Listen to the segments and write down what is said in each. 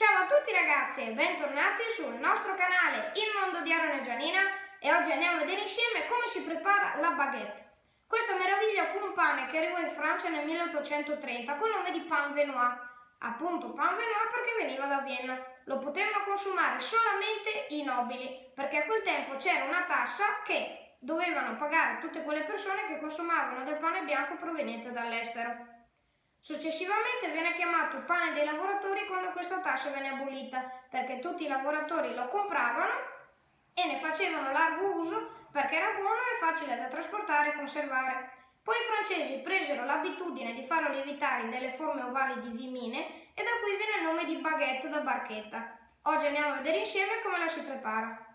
Ciao a tutti ragazzi e bentornati sul nostro canale Il Mondo di Aaron e e oggi andiamo a vedere insieme come si prepara la baguette. Questa meraviglia fu un pane che arrivò in Francia nel 1830 con il nome di pain venois, appunto pain venois perché veniva da Vienna. Lo potevano consumare solamente i nobili perché a quel tempo c'era una tassa che dovevano pagare tutte quelle persone che consumavano del pane bianco proveniente dall'estero. Successivamente viene chiamato pane dei lavoratori quando questa tassa venne abolita, perché tutti i lavoratori lo compravano e ne facevano largo uso perché era buono e facile da trasportare e conservare. Poi i francesi presero l'abitudine di farlo lievitare in delle forme ovali di vimine e da qui viene il nome di baguette da barchetta. Oggi andiamo a vedere insieme come la si prepara.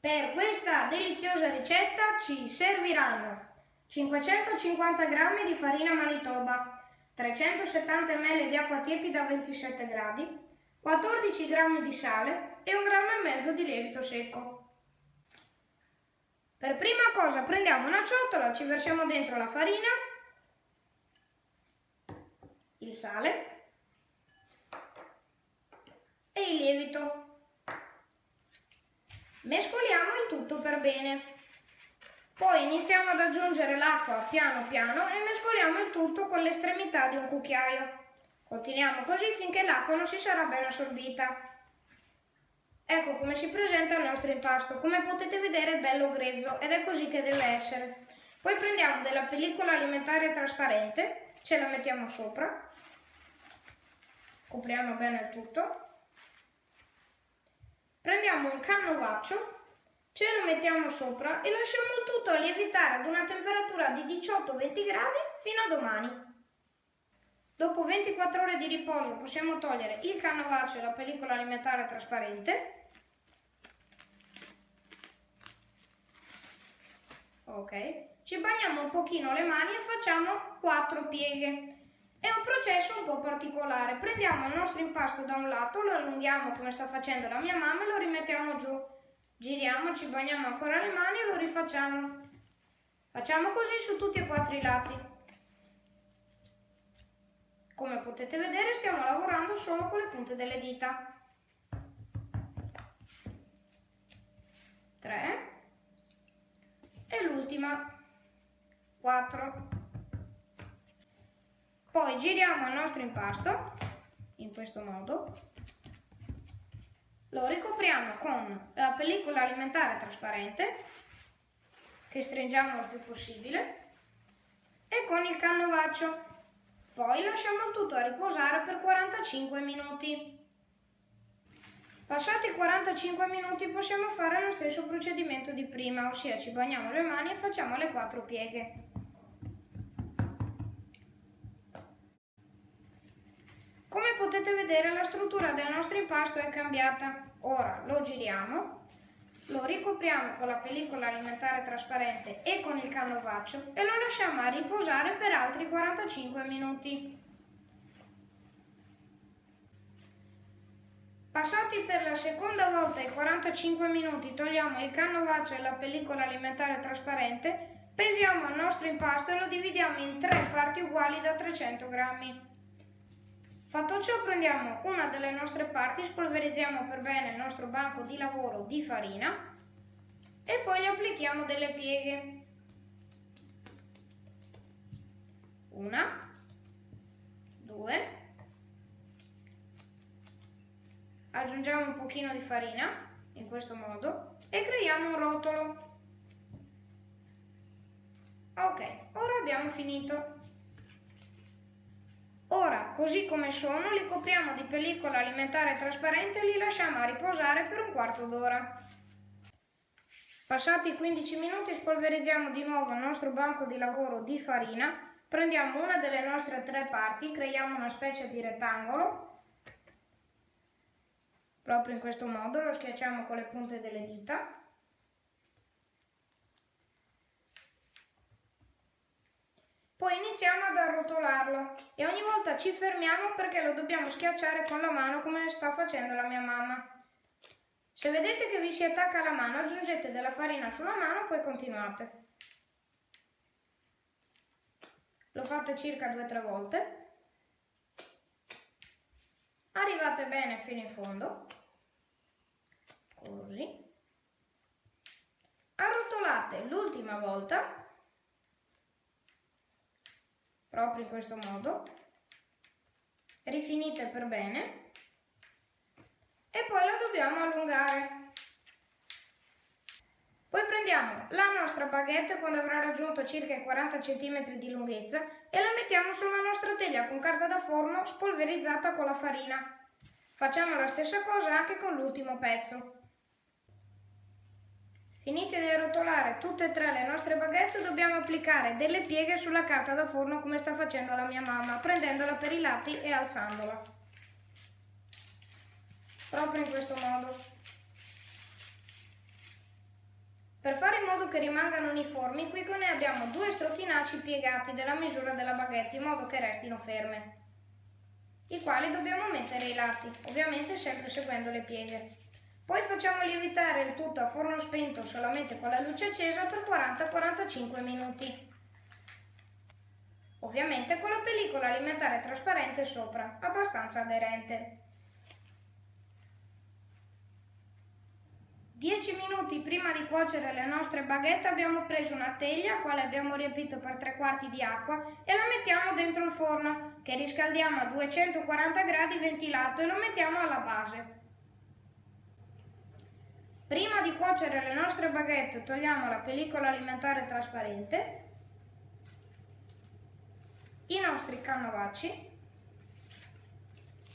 Per questa deliziosa ricetta ci serviranno 550 g di farina manitoba, 370 ml di acqua tiepida a 27 gradi, 14 g di sale e 1 grammo e mezzo di lievito secco. Per prima cosa prendiamo una ciotola, ci versiamo dentro la farina, il sale e il lievito. Mescoliamo il tutto per bene. Poi iniziamo ad aggiungere l'acqua piano piano e mescoliamo il tutto con l'estremità di un cucchiaio. Continuiamo così finché l'acqua non si sarà ben assorbita. Ecco come si presenta il nostro impasto. Come potete vedere è bello grezzo ed è così che deve essere. Poi prendiamo della pellicola alimentare trasparente, ce la mettiamo sopra, copriamo bene il tutto. Prendiamo un cannovaccio Ce lo mettiamo sopra e lasciamo tutto lievitare ad una temperatura di 18-20 gradi fino a domani. Dopo 24 ore di riposo possiamo togliere il canovaccio e la pellicola alimentare trasparente. Ok, ci bagniamo un pochino le mani e facciamo 4 pieghe. È un processo un po' particolare. Prendiamo il nostro impasto da un lato, lo allunghiamo come sta facendo la mia mamma e lo rimettiamo giù giriamo, ci bagniamo ancora le mani e lo rifacciamo. Facciamo così su tutti e quattro i lati. Come potete vedere stiamo lavorando solo con le punte delle dita. 3 e l'ultima 4. Poi giriamo il nostro impasto in questo modo lo ricopriamo con la pellicola alimentare trasparente che stringiamo il più possibile e con il cannovaccio. Poi lasciamo tutto a riposare per 45 minuti. Passati 45 minuti possiamo fare lo stesso procedimento di prima, ossia ci bagniamo le mani e facciamo le quattro pieghe. Come potete vedere la struttura del nostro impasto è cambiata. Ora lo giriamo, lo ricopriamo con la pellicola alimentare trasparente e con il canovaccio e lo lasciamo a riposare per altri 45 minuti. Passati per la seconda volta i 45 minuti togliamo il canovaccio e la pellicola alimentare trasparente, pesiamo il nostro impasto e lo dividiamo in tre parti uguali da 300 grammi. Fatto ciò prendiamo una delle nostre parti, spolverizziamo per bene il nostro banco di lavoro di farina e poi gli applichiamo delle pieghe. Una, due, aggiungiamo un pochino di farina in questo modo e creiamo un rotolo. Ok, ora abbiamo finito. Così come sono, li copriamo di pellicola alimentare trasparente e li lasciamo a riposare per un quarto d'ora. Passati 15 minuti spolverizziamo di nuovo il nostro banco di lavoro di farina, prendiamo una delle nostre tre parti, creiamo una specie di rettangolo, proprio in questo modo, lo schiacciamo con le punte delle dita Poi iniziamo ad arrotolarlo e ogni volta ci fermiamo perché lo dobbiamo schiacciare con la mano come sta facendo la mia mamma. Se vedete che vi si attacca la mano aggiungete della farina sulla mano poi continuate. Lo fate circa 2-3 volte. arrivate bene fino in fondo, così, arrotolate l'ultima volta, proprio in questo modo, rifinite per bene e poi la dobbiamo allungare. Poi prendiamo la nostra baguette quando avrà raggiunto circa i 40 cm di lunghezza e la mettiamo sulla nostra teglia con carta da forno spolverizzata con la farina. Facciamo la stessa cosa anche con l'ultimo pezzo. Finite di arrotolare tutte e tre le nostre baguette dobbiamo applicare delle pieghe sulla carta da forno come sta facendo la mia mamma, prendendola per i lati e alzandola. Proprio in questo modo. Per fare in modo che rimangano uniformi, qui con noi abbiamo due strofinacci piegati della misura della baguette in modo che restino ferme, i quali dobbiamo mettere ai lati, ovviamente sempre seguendo le pieghe. Poi facciamo lievitare il tutto a forno spento solamente con la luce accesa per 40-45 minuti. Ovviamente con la pellicola alimentare trasparente sopra, abbastanza aderente. 10 minuti prima di cuocere le nostre baguette abbiamo preso una teglia, quale abbiamo riempito per 3 quarti di acqua e la mettiamo dentro il forno, che riscaldiamo a 240 gradi ventilato e lo mettiamo alla base. Prima di cuocere le nostre baguette togliamo la pellicola alimentare trasparente, i nostri canovacci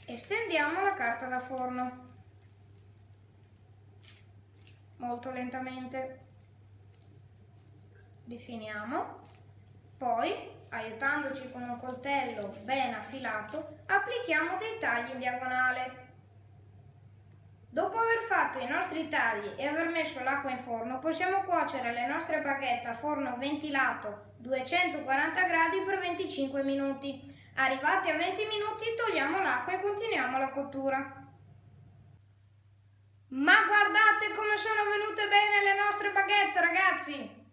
e stendiamo la carta da forno molto lentamente. Rifiniamo, poi aiutandoci con un coltello ben affilato applichiamo dei tagli in diagonale. Dopo aver fatto i nostri tagli e aver messo l'acqua in forno possiamo cuocere le nostre baguette a forno ventilato 240 gradi per 25 minuti. Arrivati a 20 minuti togliamo l'acqua e continuiamo la cottura. Ma guardate come sono venute bene le nostre baguette, ragazzi!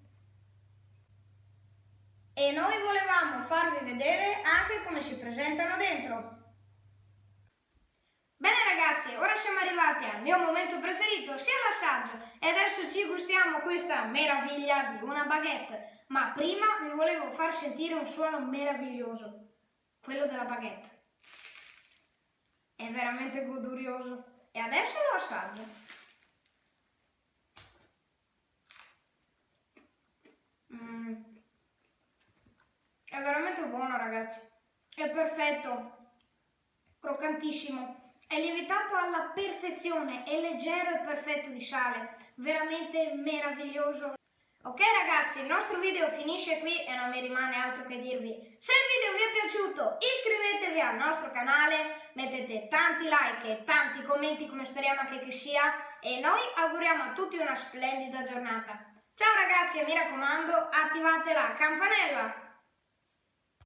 E noi volevamo farvi vedere anche come si presentano dentro. Ragazzi, ora siamo arrivati al mio momento preferito, sia l'assaggio, e adesso ci gustiamo questa meraviglia di una baguette. Ma prima vi volevo far sentire un suono meraviglioso, quello della baguette. È veramente godurioso. E adesso lo assaggio. Mm. È veramente buono ragazzi. È perfetto. Croccantissimo. È lievitato alla perfezione, è leggero e perfetto di sale, veramente meraviglioso. Ok ragazzi, il nostro video finisce qui e non mi rimane altro che dirvi. Se il video vi è piaciuto iscrivetevi al nostro canale, mettete tanti like e tanti commenti come speriamo anche che sia e noi auguriamo a tutti una splendida giornata. Ciao ragazzi e mi raccomando attivate la campanella!